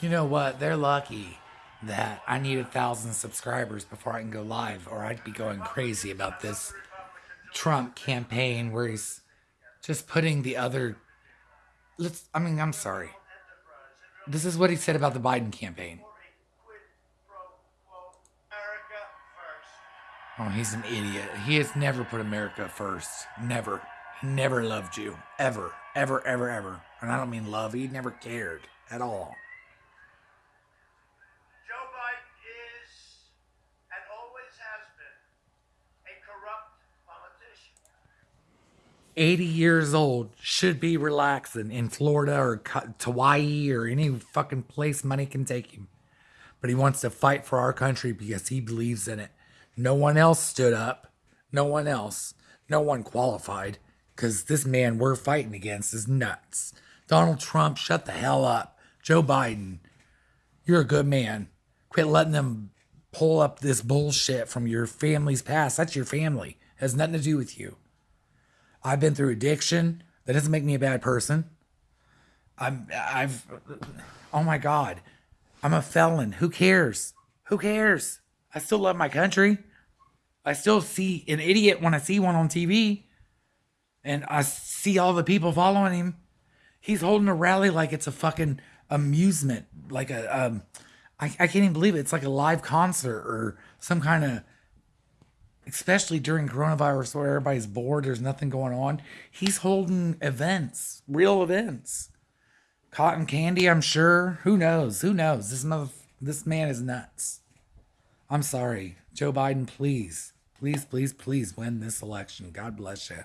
You know what? They're lucky that I need a thousand subscribers before I can go live, or I'd be going crazy about this Trump campaign where he's just putting the other. Let's. I mean, I'm sorry. This is what he said about the Biden campaign. Oh, he's an idiot. He has never put America first. Never. He never loved you. Ever. Ever, ever, ever. And I don't mean love. He never cared at all. Joe Biden is and always has been a corrupt politician. 80 years old should be relaxing in Florida or Hawaii or any fucking place money can take him. But he wants to fight for our country because he believes in it. No one else stood up. No one else. No one qualified because this man we're fighting against is nuts. Donald Trump, shut the hell up. Joe Biden, you're a good man. Quit letting them pull up this bullshit from your family's past. That's your family. Has nothing to do with you. I've been through addiction. That doesn't make me a bad person. I'm I've oh my god. I'm a felon. Who cares? Who cares? I still love my country. I still see an idiot when I see one on TV. And I see all the people following him. He's holding a rally like it's a fucking amusement. Like a um I, I can't even believe it. It's like a live concert or some kind of especially during coronavirus where everybody's bored, there's nothing going on. He's holding events, real events. Cotton candy, I'm sure. Who knows? Who knows? This mother, this man is nuts. I'm sorry. Joe Biden, please, please, please, please win this election. God bless you.